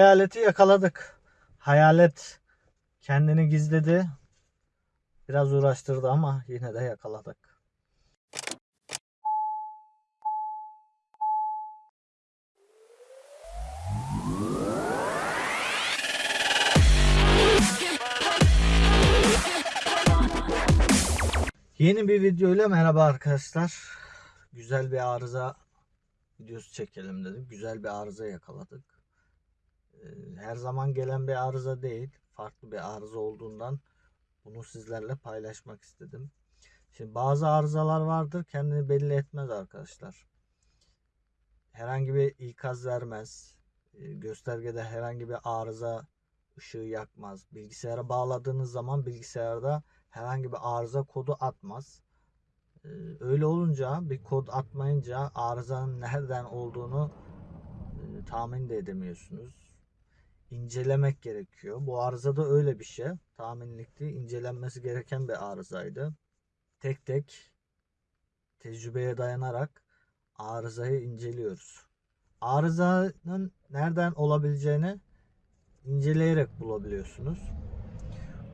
Hayaleti yakaladık. Hayalet kendini gizledi. Biraz uğraştırdı ama yine de yakaladık. Yeni bir video ile merhaba arkadaşlar. Güzel bir arıza videosu çekelim dedim. Güzel bir arıza yakaladık. Ee, Her zaman gelen bir arıza değil. Farklı bir arıza olduğundan bunu sizlerle paylaşmak istedim. Şimdi bazı arızalar vardır kendini belli etmez arkadaşlar. Herhangi bir ikaz vermez. Ee, Göstergede herhangi bir arıza ışığı yakmaz. Bilgisayara bağladığınız zaman bilgisayarda herhangi bir arıza kodu atmaz. Ee, Öyle olunca bir kod atmayınca arızanın nereden olduğunu e, tahmin de edemiyorsunuz. İncelemek gerekiyor. Bu arıza da öyle bir şey. Tahminlikti. incelenmesi gereken bir arızaydı. Tek tek tecrübeye dayanarak arızayı inceliyoruz. Arızanın nereden olabileceğini inceleyerek bulabiliyorsunuz.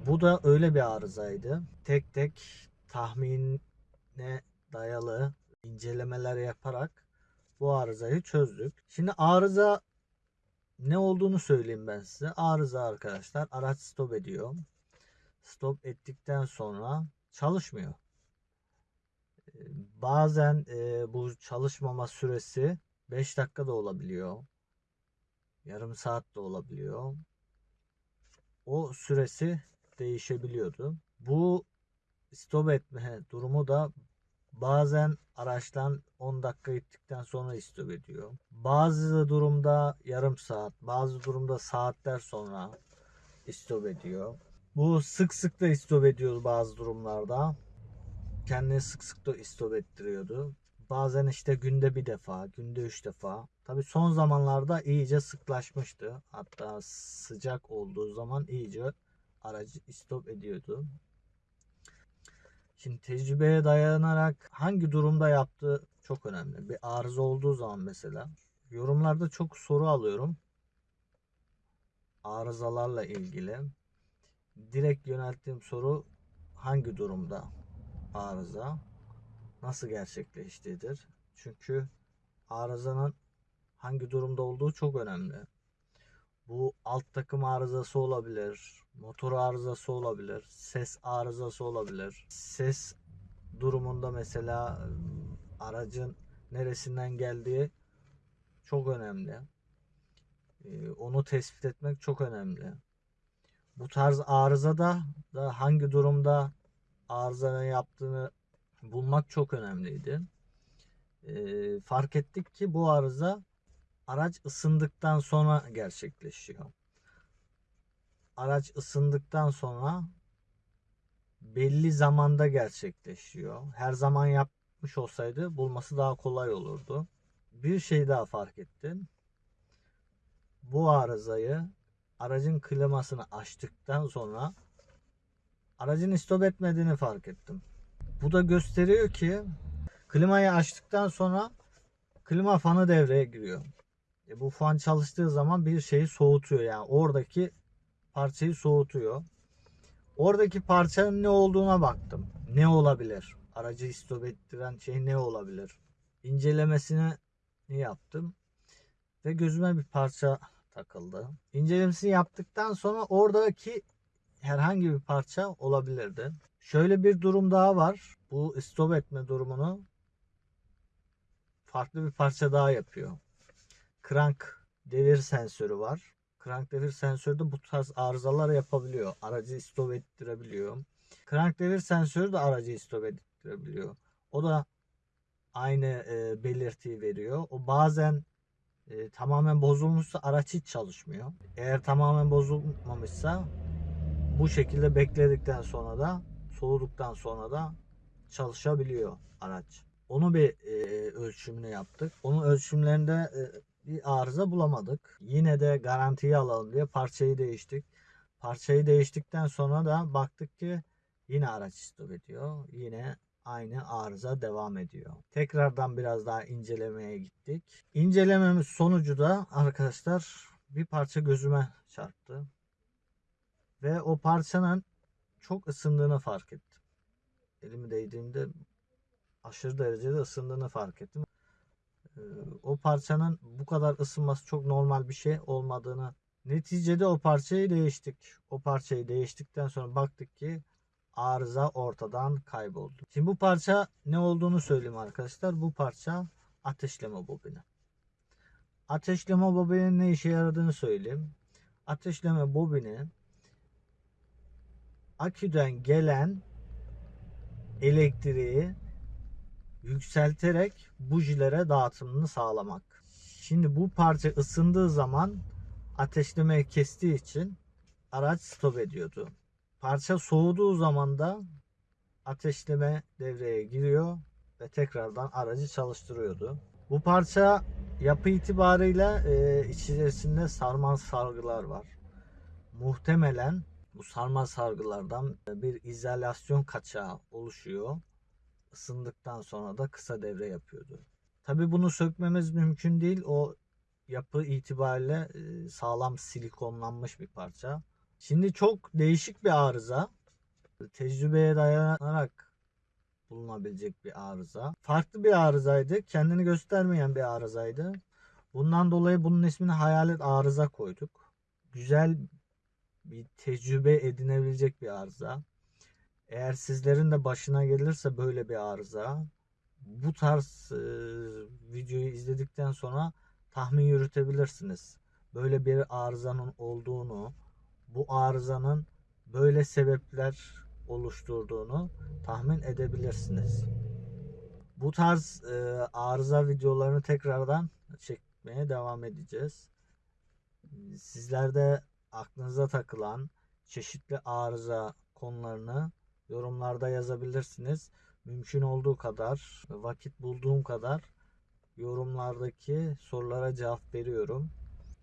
Bu da öyle bir arızaydı. Tek tek tahmine dayalı incelemeler yaparak bu arızayı çözdük. Şimdi arıza ne olduğunu söyleyeyim ben size. Arıza arkadaşlar araç stop ediyor. Stop ettikten sonra çalışmıyor. Ee, Bazen e, bu çalışmama süresi 5 dakika da olabiliyor. Yarım saat de olabiliyor. O süresi değişebiliyordu. Bu stop etme durumu da bazen araçtan 10 dakika gittikten sonra stop ediyor. Bazı durumda yarım saat, bazı durumda saatler sonra stop ediyor. Bu sık sık da stop ediyor bazı durumlarda. Kendini sık sık da stop ettiriyordu. Bazen işte günde bir defa, günde üç defa. Tabi son zamanlarda iyice sıklaşmıştı. Hatta sıcak olduğu zaman iyice aracı stop ediyordu. Şimdi tecrübeye dayanarak hangi durumda yaptığı çok önemli. Bir arıza olduğu zaman mesela yorumlarda çok soru alıyorum. Arızalarla ilgili. Direkt yönelttiğim soru hangi durumda arıza? Nasıl gerçekleştiğidir? Çünkü arızanın hangi durumda olduğu çok önemli. Bu alt takım arızası olabilir, motor arızası olabilir, ses arızası olabilir. Ses durumunda mesela ıı, aracın neresinden geldiği çok önemli. Onu tespit etmek çok önemli. Bu tarz arızada da hangi durumda arızanın yaptığını bulmak çok önemliydi. Fark ettik ki bu arıza araç ısındıktan sonra gerçekleşiyor. Araç ısındıktan sonra belli zamanda gerçekleşiyor. Her zaman yapmış olsaydı bulması daha kolay olurdu. Bir şey daha fark ettim. Bu arızayı aracın klimasını açtıktan sonra aracın stop etmediğini fark ettim. Bu da gösteriyor ki klimayı açtıktan sonra klima fanı devreye giriyor. E bu fan çalıştığı zaman bir şeyi soğutuyor yani oradaki parçayı soğutuyor. Oradaki parçanın ne olduğuna baktım. Ne olabilir? Aracı stop ettiren şey ne olabilir? İncelemesini yaptım. Ve gözüme bir parça takıldı. İncelemesini yaptıktan sonra oradaki herhangi bir parça olabilirdi. Şöyle bir durum daha var. Bu stop etme durumunu farklı bir parça daha yapıyor. Crank devir sensörü var. Crank devir sensörü de bu tarz arızalar yapabiliyor. Aracı stop ettirebiliyor. Crank devir sensörü de aracı stop ettirebiliyor. O da aynı e, belirtiyi veriyor. O bazen e, tamamen bozulmuşsa araç hiç çalışmıyor. Eğer tamamen bozulmamışsa bu şekilde bekledikten sonra da soğuduktan sonra da çalışabiliyor araç. Onu bir e, ölçümünü yaptık. Onun ölçümlerinde e, bir arıza bulamadık. Yine de garantiyi alalım diye parçayı değiştik. Parçayı değiştikten sonra da baktık ki yine araç stop ediyor. Yine aynı arıza devam ediyor. Tekrardan biraz daha incelemeye gittik. İncelememiz sonucu da arkadaşlar bir parça gözüme çarptı. Ve o parçanın çok ısındığını fark ettim. Elimi değdiğimde aşırı derecede ısındığını fark ettim. Ee, O parçanın bu kadar ısınması çok normal bir şey olmadığını neticede o parçayı değiştik. O parçayı değiştikten sonra baktık ki arıza ortadan kayboldu. Şimdi bu parça ne olduğunu söyleyeyim arkadaşlar. Bu parça ateşleme bobini. Ateşleme bobinin ne işe yaradığını söyleyeyim. Ateşleme bobini aküden gelen elektriği yükselterek bujilere dağıtımını sağlamak. Şimdi bu parça ısındığı zaman ateşlemeyi kestiği için araç stop ediyordu. Parça soğuduğu zaman da ateşleme devreye giriyor ve tekrardan aracı çalıştırıyordu. Bu parça yapı itibarıyla e, içerisinde sarmal sargılar var. Muhtemelen bu sarmal sargılardan bir izolasyon kaçağı oluşuyor. Isındıktan sonra da kısa devre yapıyordu. Tabi bunu sökmemiz mümkün değil. O yapı itibariyle e, sağlam silikonlanmış bir parça. Şimdi çok değişik bir arıza. Tecrübeye dayanarak bulunabilecek bir arıza. Farklı bir arızaydı. Kendini göstermeyen bir arızaydı. Bundan dolayı bunun ismini hayalet arıza koyduk. Güzel bir tecrübe edinebilecek bir arıza. Eğer sizlerin de başına gelirse böyle bir arıza bu tarz e, videoyu izledikten sonra tahmin yürütebilirsiniz. Böyle bir arızanın olduğunu, bu arızanın böyle sebepler oluşturduğunu tahmin edebilirsiniz. Bu tarz e, arıza videolarını tekrardan çekmeye devam edeceğiz. Sizler de aklınıza takılan çeşitli arıza konularını yorumlarda yazabilirsiniz. Mümkün olduğu kadar, vakit bulduğum kadar yorumlardaki sorulara cevap veriyorum.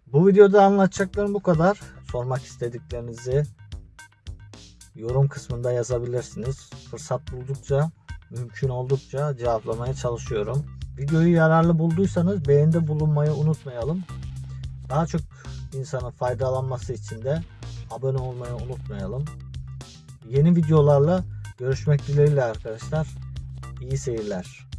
Bu videoda anlatacaklarım bu kadar. Sormak istediklerinizi yorum kısmında yazabilirsiniz. Fırsat buldukça, mümkün oldukça cevaplamaya çalışıyorum. Videoyu yararlı bulduysanız beğenide bulunmayı unutmayalım. Daha çok insanın faydalanması için de abone olmayı unutmayalım. Yeni videolarla görüşmek dileğiyle arkadaşlar. İyi seyirler.